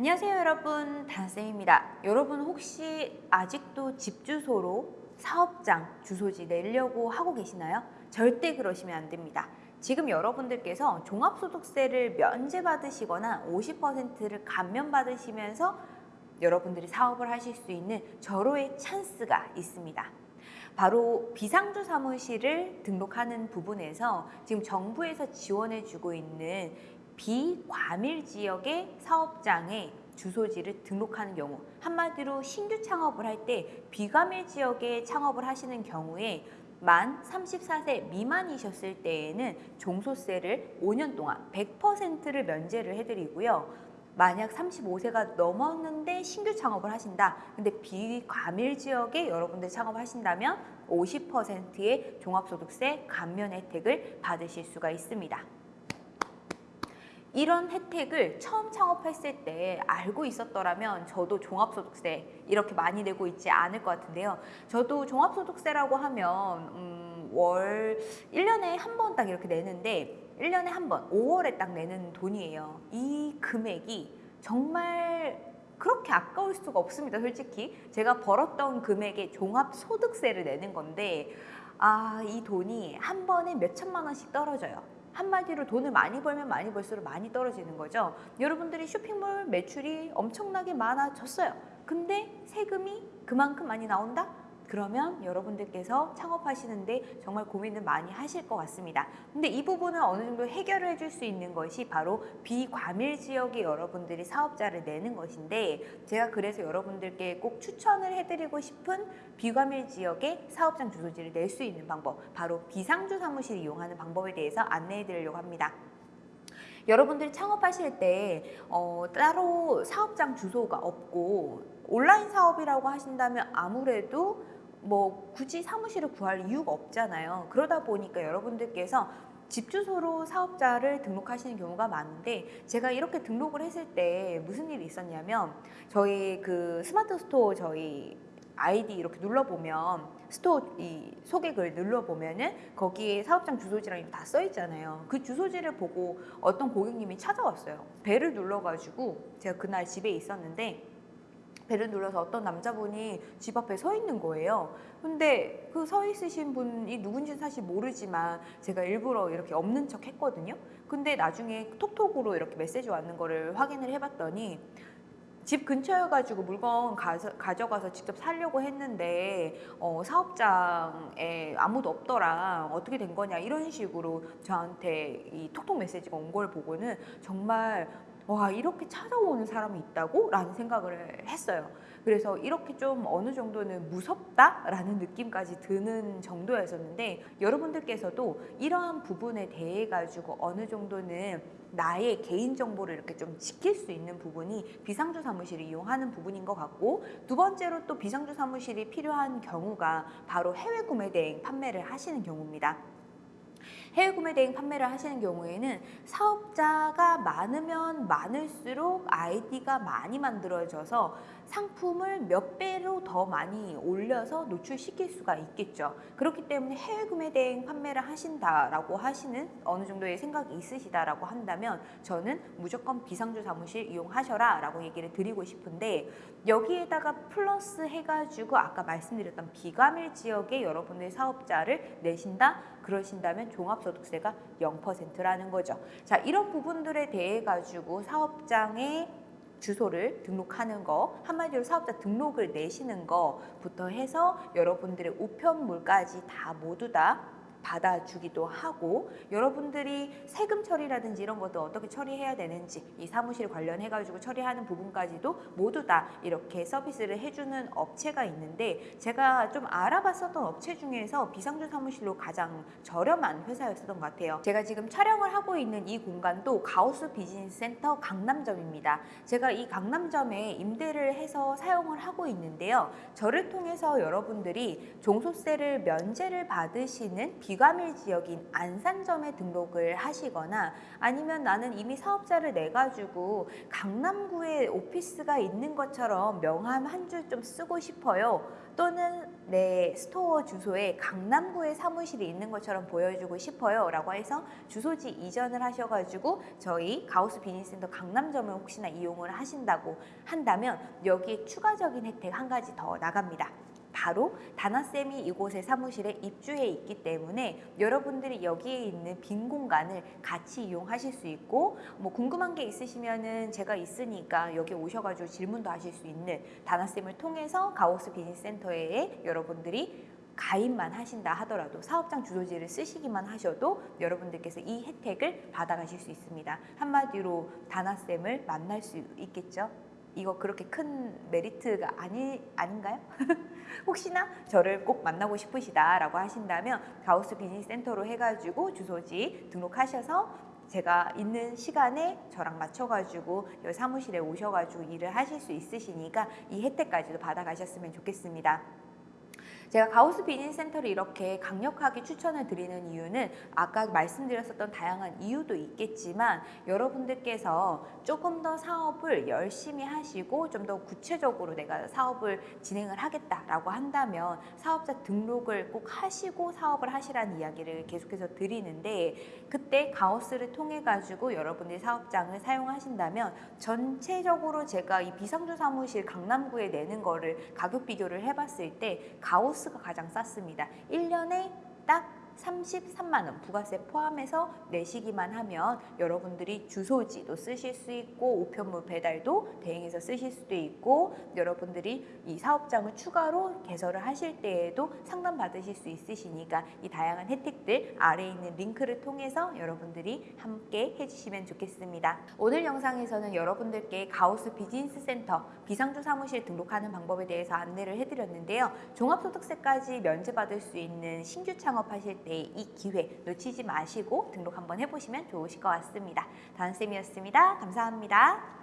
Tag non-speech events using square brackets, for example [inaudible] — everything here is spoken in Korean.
안녕하세요 여러분. 단쌤입니다. 여러분 혹시 아직도 집 주소로 사업장 주소지 내려고 하고 계시나요? 절대 그러시면 안 됩니다. 지금 여러분들께서 종합소득세를 면제받으시거나 50%를 감면받으시면서 여러분들이 사업을 하실 수 있는 절호의 찬스가 있습니다. 바로 비상주 사무실을 등록하는 부분에서 지금 정부에서 지원해주고 있는 비과밀 지역의 사업장에 주소지를 등록하는 경우 한마디로 신규 창업을 할 때 비과밀 지역에 창업을 하시는 경우에 만 34세 미만이셨을 때에는 종소세를 5년 동안 100%를 면제를 해드리고요. 만약 35세가 넘었는데 신규 창업을 하신다. 근데 비과밀 지역에 여러분들이 창업하신다면 50%의 종합소득세 감면 혜택을 받으실 수가 있습니다. 이런 혜택을 처음 창업했을 때 알고 있었더라면 저도 종합소득세 이렇게 많이 내고 있지 않을 것 같은데요. 저도 종합소득세라고 하면 음, 월 1년에 한 번 딱 이렇게 내는데 1년에 한 번, 5월에 딱 내는 돈이에요. 이 금액이 정말 그렇게 아까울 수가 없습니다. 솔직히 제가 벌었던 금액의 종합소득세를 내는 건데 아, 이 돈이 한 번에 몇 천만 원씩 떨어져요. 한마디로 돈을 많이 벌면 많이 벌수록 많이 떨어지는 거죠. 여러분들이 쇼핑몰 매출이 엄청나게 많아졌어요. 근데 세금이 그만큼 많이 나온다? 그러면 여러분들께서 창업하시는데 정말 고민을 많이 하실 것 같습니다. 근데 이 부분을 어느 정도 해결을 해줄 수 있는 것이 바로 비과밀 지역에 여러분들이 사업자를 내는 것인데 제가 그래서 여러분들께 꼭 추천을 해드리고 싶은 비과밀 지역에 사업장 주소지를 낼 수 있는 방법 바로 비상주 사무실 이용하는 방법에 대해서 안내해 드리려고 합니다. 여러분들이 창업하실 때 어, 따로 사업장 주소가 없고 온라인 사업이라고 하신다면 아무래도 뭐 굳이 사무실을 구할 이유가 없잖아요. 그러다 보니까 여러분들께서 집 주소로 사업자를 등록하시는 경우가 많은데 제가 이렇게 등록을 했을 때 무슨 일이 있었냐면 저희 그 스마트 스토어 저희 아이디 이렇게 눌러보면 스토어 이 소개글 눌러보면은 거기에 사업장 주소지랑 다 써 있잖아요. 그 주소지를 보고 어떤 고객님이 찾아왔어요. 벨을 눌러가지고 제가 그날 집에 있었는데 배를 눌러서 어떤 남자분이 집 앞에 서 있는 거예요. 근데 그 서 있으신 분이 누군지는 사실 모르지만 제가 일부러 이렇게 없는 척 했거든요. 근데 나중에 톡톡으로 이렇게 메시지 왔는 거를 확인을 해봤더니 집 근처여가지고 물건 가서, 가져가서 직접 살려고 했는데 어, 사업장에 아무도 없더라 어떻게 된 거냐 이런 식으로 저한테 이 톡톡 메시지가 온 걸 보고는 정말 와 이렇게 찾아오는 사람이 있다고? 라는 생각을 했어요 그래서 이렇게 좀 어느 정도는 무섭다라는 느낌까지 드는 정도였었는데 여러분들께서도 이러한 부분에 대해 가지고 어느 정도는 나의 개인정보를 이렇게 좀 지킬 수 있는 부분이 비상주 사무실을 이용하는 부분인 것 같고 두 번째로 또 비상주 사무실이 필요한 경우가 바로 해외 구매 대행 판매를 하시는 경우입니다. 해외 구매 대행 판매를 하시는 경우에는 사업자가 많으면 많을수록 아이디가 많이 만들어져서 상품을 몇 배로 더 많이 올려서 노출시킬 수가 있겠죠. 그렇기 때문에 해외 구매 대행 판매를 하신다라고 하시는 어느 정도의 생각이 있으시다라고 한다면 저는 무조건 비상주 사무실 이용하셔라 라고 얘기를 드리고 싶은데 여기에다가 플러스 해가지고 아까 말씀드렸던 비과밀 지역에 여러분의 사업자를 내신다? 그러신다면 종합소득세가 0%라는 거죠. 자 이런 부분들에 대해 가지고 사업장에 주소를 등록하는 거 한마디로 사업자 등록을 내시는 거부터 해서 여러분들의 우편물까지 다 모두 다 받아주기도 하고 여러분들이 세금 처리라든지 이런 것도 어떻게 처리해야 되는지 이 사무실 관련해 가지고 처리하는 부분까지도 모두 다 이렇게 서비스를 해주는 업체가 있는데 제가 좀 알아봤었던 업체 중에서 비상주 사무실로 가장 저렴한 회사였었던 것 같아요. 제가 지금 촬영을 하고 있는 이 공간도 가우스 비즈니스 센터 강남점입니다. 제가 이 강남점에 임대를 해서 사용을 하고 있는데요. 저를 통해서 여러분들이 종소세를 면제를 받으시는 비과밀 지역인 안산점에 등록을 하시거나 아니면 나는 이미 사업자를 내 가지고 강남구에 오피스가 있는 것처럼 명함 한 줄 좀 쓰고 싶어요. 또는 내 스토어 주소에 강남구에 사무실이 있는 것처럼 보여주고 싶어요. 라고 해서 주소지 이전을 하셔가지고 저희 가우스 비즈니스센터 강남점을 혹시나 이용을 하신다고 한다면 여기에 추가적인 혜택 한 가지 더 나갑니다. 바로 다나쌤이 이곳에 사무실에 입주해 있기 때문에 여러분들이 여기에 있는 빈 공간을 같이 이용하실 수 있고 뭐 궁금한 게 있으시면은 제가 있으니까 여기 오셔가지고 질문도 하실 수 있는 다나쌤을 통해서 가오스 비즈니스 센터에 여러분들이 가입만 하신다 하더라도 사업장 주소지를 쓰시기만 하셔도 여러분들께서 이 혜택을 받아가실 수 있습니다. 한마디로 다나쌤을 만날 수 있겠죠? 이거 그렇게 큰 메리트가 아니, 아닌가요? [laughs] 혹시나 저를 꼭 만나고 싶으시다라고 하신다면 가우스 비즈니스 센터로 해가지고 주소지 등록하셔서 제가 있는 시간에 저랑 맞춰가지고 여기 사무실에 오셔가지고 일을 하실 수 있으시니까 이 혜택까지도 받아가셨으면 좋겠습니다. 제가 가우스 비즈니스 센터를 이렇게 강력하게 추천을 드리는 이유는 아까 말씀드렸었던 다양한 이유도 있겠지만 여러분들께서 조금 더 사업을 열심히 하시고 좀 더 구체적으로 내가 사업을 진행을 하겠다라고 한다면 사업자 등록을 꼭 하시고 사업을 하시라는 이야기를 계속해서 드리는데 그때 가우스를 통해 가지고 여러분들이 사업장을 사용하신다면 전체적으로 제가 이 비상주 사무실 강남구에 내는 거를 가격 비교를 해봤을 때 가우스 가 가장 쌌습니다. 1년에 딱 33만 원 부가세 포함해서 내시기만 하면 여러분들이 주소지도 쓰실 수 있고 우편물 배달도 대행해서 쓰실 수도 있고 여러분들이 이 사업장을 추가로 개설을 하실 때에도 상담 받으실 수 있으시니까 이 다양한 혜택들 아래에 있는 링크를 통해서 여러분들이 함께 해주시면 좋겠습니다. 오늘 영상에서는 여러분들께 가우스 비즈니스 센터 비상주 사무실 등록하는 방법에 대해서 안내를 해드렸는데요. 종합소득세까지 면제받을 수 있는 신규 창업하실 때이 기회 놓치지 마시고 등록 한번 해보시면 좋으실 것 같습니다. 다은쌤이었습니다. 감사합니다.